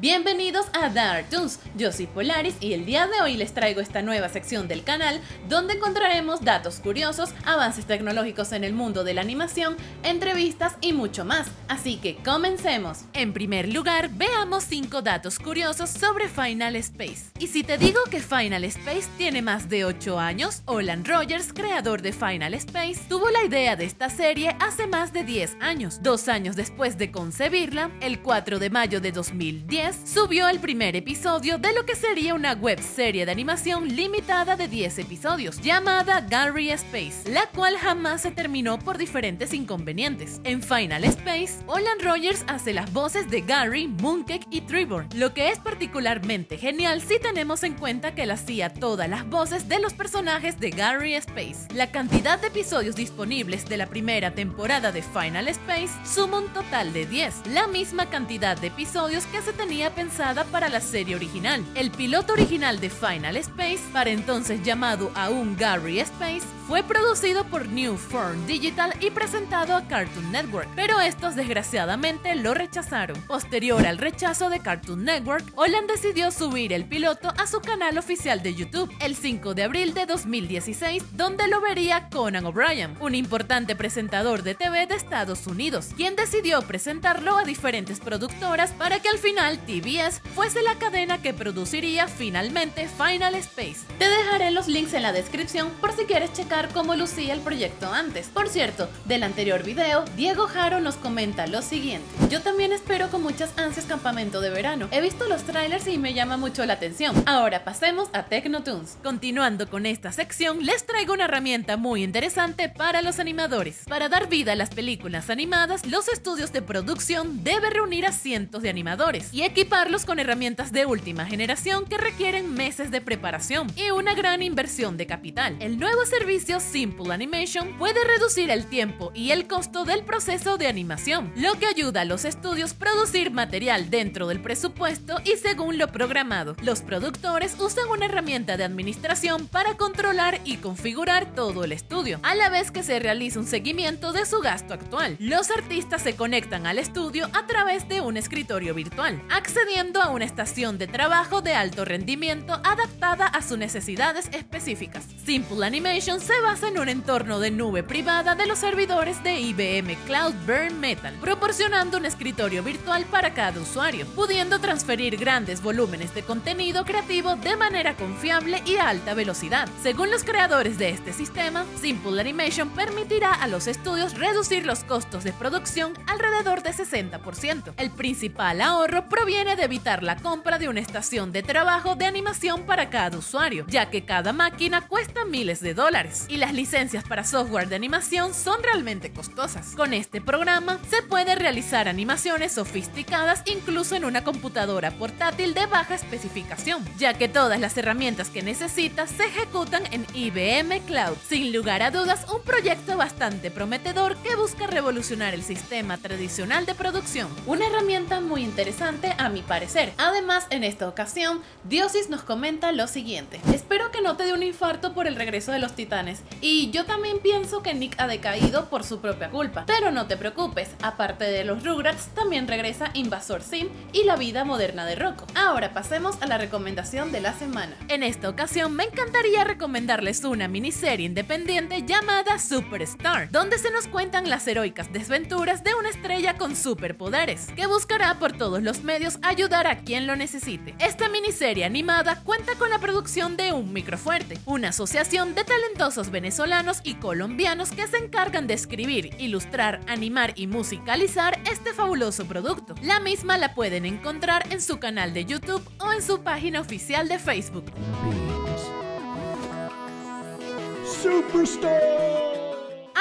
Bienvenidos a Dark Toons, yo soy Polaris y el día de hoy les traigo esta nueva sección del canal donde encontraremos datos curiosos, avances tecnológicos en el mundo de la animación, entrevistas y mucho más, así que comencemos. En primer lugar, veamos 5 datos curiosos sobre Final Space. Y si te digo que Final Space tiene más de 8 años, Olan Rogers, creador de Final Space, tuvo la idea de esta serie hace más de 10 años. Dos años después de concebirla, el 4 de mayo de 2010, subió el primer episodio de lo que sería una web serie de animación limitada de 10 episodios, llamada Gary Space, la cual jamás se terminó por diferentes inconvenientes. En Final Space, Olan Rogers hace las voces de Gary, Mooncake y Trevor, lo que es particularmente genial si tenemos en cuenta que él hacía todas las voces de los personajes de Gary Space. La cantidad de episodios disponibles de la primera temporada de Final Space suma un total de 10, la misma cantidad de episodios que se tenía pensada para la serie original. El piloto original de Final Space, para entonces llamado aún Gary Space, fue producido por New Form Digital y presentado a Cartoon Network, pero estos desgraciadamente lo rechazaron. Posterior al rechazo de Cartoon Network, Olan decidió subir el piloto a su canal oficial de YouTube el 5 de abril de 2016, donde lo vería Conan O'Brien, un importante presentador de TV de Estados Unidos, quien decidió presentarlo a diferentes productoras para que al final TBS fuese la cadena que produciría finalmente Final Space. Te dejaré los links en la descripción por si quieres checar cómo lucía el proyecto antes. Por cierto, del anterior video, Diego Jaro nos comenta lo siguiente. Yo también espero con muchas ansias campamento de verano. He visto los trailers y me llama mucho la atención. Ahora pasemos a Tecnotoons. Continuando con esta sección, les traigo una herramienta muy interesante para los animadores. Para dar vida a las películas animadas, los estudios de producción deben reunir a cientos de animadores y equiparlos con herramientas de última generación que requieren meses de preparación y una gran inversión de capital. El nuevo servicio Simple Animation puede reducir el tiempo y el costo del proceso de animación, lo que ayuda a los estudios a producir material dentro del presupuesto y según lo programado. Los productores usan una herramienta de administración para controlar y configurar todo el estudio, a la vez que se realiza un seguimiento de su gasto actual. Los artistas se conectan al estudio a través de un escritorio virtual, accediendo a una estación de trabajo de alto rendimiento adaptada a sus necesidades específicas. Simple Animation se basa en un entorno de nube privada de los servidores de IBM Cloud Burn Metal, proporcionando un escritorio virtual para cada usuario, pudiendo transferir grandes volúmenes de contenido creativo de manera confiable y a alta velocidad. Según los creadores de este sistema, Simple Animation permitirá a los estudios reducir los costos de producción alrededor de 60%. El principal ahorro proviene de evitar la compra de una estación de trabajo de animación para cada usuario, ya que cada máquina cuesta miles de dólares y las licencias para software de animación son realmente costosas. Con este programa se puede realizar animaciones sofisticadas incluso en una computadora portátil de baja especificación, ya que todas las herramientas que necesitas se ejecutan en IBM Cloud. Sin lugar a dudas, un proyecto bastante prometedor que busca revolucionar el sistema tradicional de producción. Una herramienta muy interesante a mi parecer. Además, en esta ocasión, Diosis nos comenta lo siguiente. Espero que no te dé un infarto por el regreso de los titanes. Y yo también pienso que Nick ha decaído por su propia culpa. Pero no te preocupes, aparte de los Rugrats, también regresa Invasor Sim y la vida moderna de Rocco. Ahora pasemos a la recomendación de la semana. En esta ocasión me encantaría recomendarles una miniserie independiente llamada Superstar, donde se nos cuentan las heroicas desventuras de una estrella con superpoderes, que buscará por todos los medios ayudar a quien lo necesite. Esta miniserie animada cuenta con la producción de Un Microfuerte, una asociación de talentosos venezolanos y colombianos que se encargan de escribir, ilustrar, animar y musicalizar este fabuloso producto. La misma la pueden encontrar en su canal de YouTube o en su página oficial de Facebook.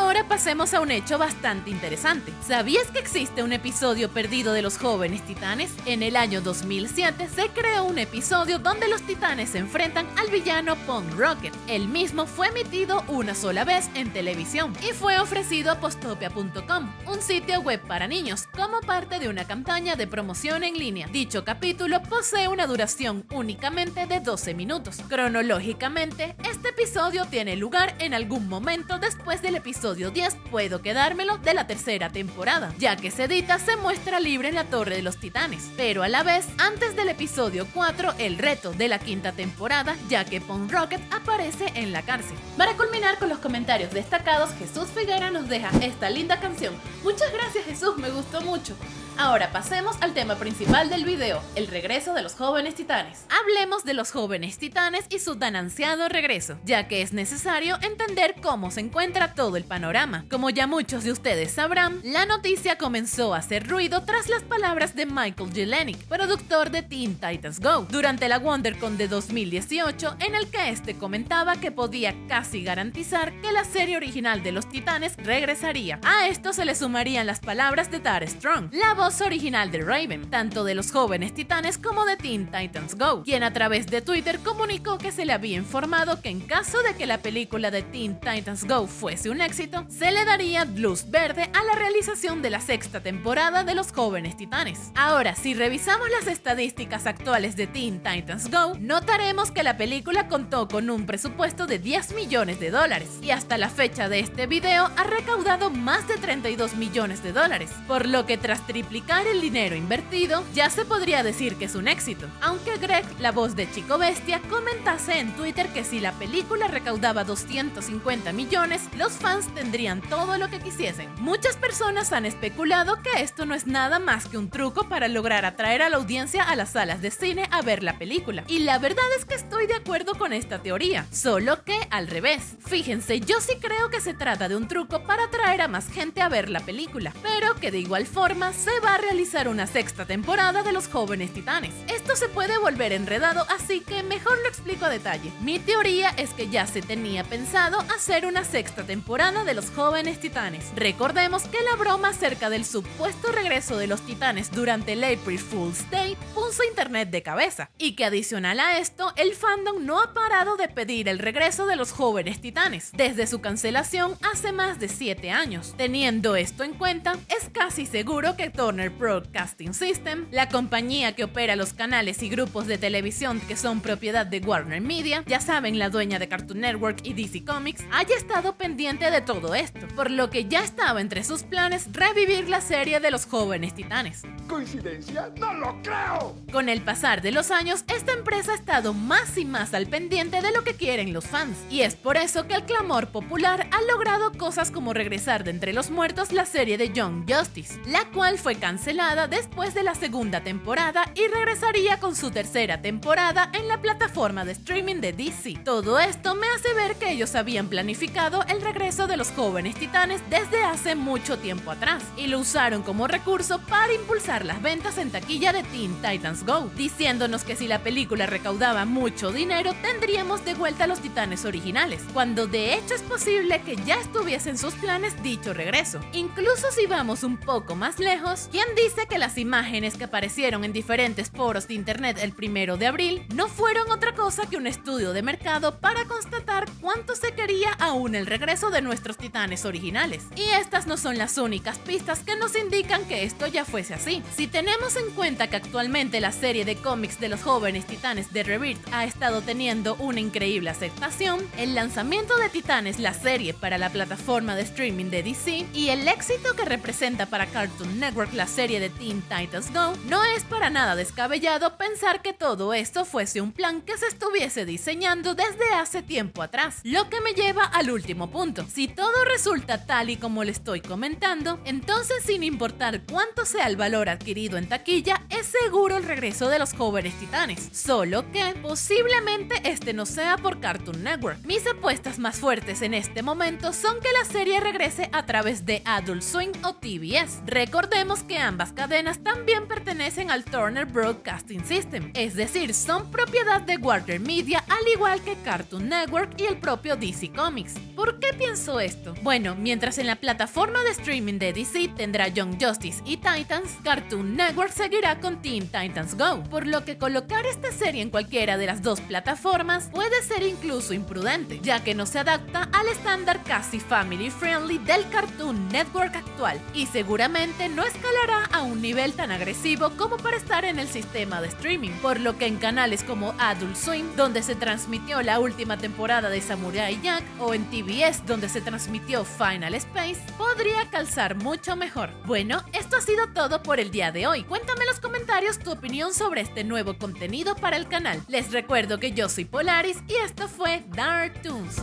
Ahora pasemos a un hecho bastante interesante. ¿Sabías que existe un episodio perdido de los jóvenes titanes? En el año 2007 se creó un episodio donde los titanes se enfrentan al villano Punk Rocket. El mismo fue emitido una sola vez en televisión y fue ofrecido a postopia.com, un sitio web para niños, como parte de una campaña de promoción en línea. Dicho capítulo posee una duración únicamente de 12 minutos. Cronológicamente, este episodio tiene lugar en algún momento después del episodio episodio 10 puedo quedármelo de la tercera temporada, ya que Sedita se muestra libre en la Torre de los Titanes, pero a la vez, antes del episodio 4, el reto de la quinta temporada, ya que Punk Rocket aparece en la cárcel. Para culminar con los comentarios destacados, Jesús Figuera nos deja esta linda canción. Muchas gracias Jesús, me gustó mucho. Ahora pasemos al tema principal del video, el regreso de los jóvenes titanes. Hablemos de los jóvenes titanes y su tan ansiado regreso, ya que es necesario entender cómo se encuentra todo el panorama. Como ya muchos de ustedes sabrán, la noticia comenzó a hacer ruido tras las palabras de Michael Jelenic, productor de Teen Titans Go, durante la WonderCon de 2018, en el que este comentaba que podía casi garantizar que la serie original de los titanes regresaría. A esto se le sumarían las palabras de Tara Strong, la voz original de Raven, tanto de los jóvenes titanes como de Teen Titans Go, quien a través de Twitter comunicó que se le había informado que en caso de que la película de Teen Titans Go fuese un éxito, se le daría luz verde a la realización de la sexta temporada de los jóvenes titanes. Ahora, si revisamos las estadísticas actuales de Teen Titans Go, notaremos que la película contó con un presupuesto de 10 millones de dólares y hasta la fecha de este video ha recaudado más de 32 millones de dólares, por lo que tras triplicar el dinero invertido, ya se podría decir que es un éxito. Aunque Greg, la voz de Chico Bestia, comentase en Twitter que si la película recaudaba 250 millones, los fans tendrían todo lo que quisiesen. Muchas personas han especulado que esto no es nada más que un truco para lograr atraer a la audiencia a las salas de cine a ver la película. Y la verdad es que estoy de acuerdo con esta teoría, solo que al revés. Fíjense, yo sí creo que se trata de un truco para atraer a más gente a ver la película, pero que de igual forma se va a realizar una sexta temporada de Los Jóvenes Titanes. Esto se puede volver enredado, así que mejor lo explico a detalle. Mi teoría es que ya se tenía pensado hacer una sexta temporada de Los Jóvenes Titanes. Recordemos que la broma acerca del supuesto regreso de los titanes durante el April Fool's Day puso internet de cabeza, y que adicional a esto, el fandom no ha parado de pedir el regreso de los jóvenes titanes, desde su cancelación hace más de 7 años. Teniendo esto en cuenta, es casi seguro que Turner Broadcasting System, la compañía que opera los canales y grupos de televisión que son propiedad de Warner Media, ya saben, la dueña de Cartoon Network y DC Comics, haya estado pendiente de todo esto, por lo que ya estaba entre sus planes revivir la serie de los jóvenes titanes. ¿Coincidencia? ¡No lo creo! Con el pasar de los años, esta empresa ha estado más y más al pendiente de lo que quieren los fans, y es por eso que el clamor popular ha logrado cosas como regresar de entre los muertos la serie de Young Justice, la cual fue cancelada después de la segunda temporada y regresaría con su tercera temporada en la plataforma de streaming de DC. Todo esto me hace ver que ellos habían planificado el regreso de los jóvenes titanes desde hace mucho tiempo atrás y lo usaron como recurso para impulsar las ventas en taquilla de Teen Titans Go, diciéndonos que si la película recaudaba mucho dinero tendríamos de vuelta a los titanes originales, cuando de hecho es posible que ya estuviesen sus planes dicho regreso. Incluso si vamos un poco más lejos, quien dice que las imágenes que aparecieron en diferentes foros de internet el primero de abril no fueron otra cosa que un estudio de mercado para constatar cuánto se quería aún el regreso de nuestros titanes originales. Y estas no son las únicas pistas que nos indican que esto ya fuese así. Si tenemos en cuenta que actualmente la serie de cómics de los jóvenes titanes de Rebirth ha estado teniendo una increíble aceptación, el lanzamiento de Titanes, la serie para la plataforma de streaming de DC, y el éxito que representa para Cartoon Network la serie de Teen Titans Go, no es para nada descabellado pensar que todo esto fuese un plan que se estuviese diseñando desde hace tiempo atrás. Lo que me lleva al último punto. Si todo resulta tal y como le estoy comentando, entonces sin importar cuánto sea el valor adquirido en taquilla, es seguro el regreso de los jóvenes titanes. Solo que posiblemente este no sea por Cartoon Network. Mis apuestas más fuertes en este momento son que la serie regrese a través de Adult Swing o TBS. Recordemos que ambas cadenas también pertenecen al Turner Broadcasting System, es decir, son propiedad de Warner Media al igual que Cartoon Network y el propio DC Comics. ¿Por qué pienso esto? Bueno, mientras en la plataforma de streaming de DC tendrá Young Justice y Titans, Cartoon Network seguirá con Teen Titans Go, por lo que colocar esta serie en cualquiera de las dos plataformas puede ser incluso imprudente, ya que no se adapta al estándar casi family friendly del Cartoon Network actual y seguramente no escalará a un nivel tan agresivo como para estar en el sistema de streaming, por lo que en canales como Adult Swim, donde se transmitió la última temporada de Samurai Jack, o en TBS, donde se transmitió Final Space, podría calzar mucho mejor. Bueno, esto ha sido todo por el día de hoy. Cuéntame en los comentarios tu opinión sobre este nuevo contenido para el canal. Les recuerdo que yo soy Polaris y esto fue Dark Toons.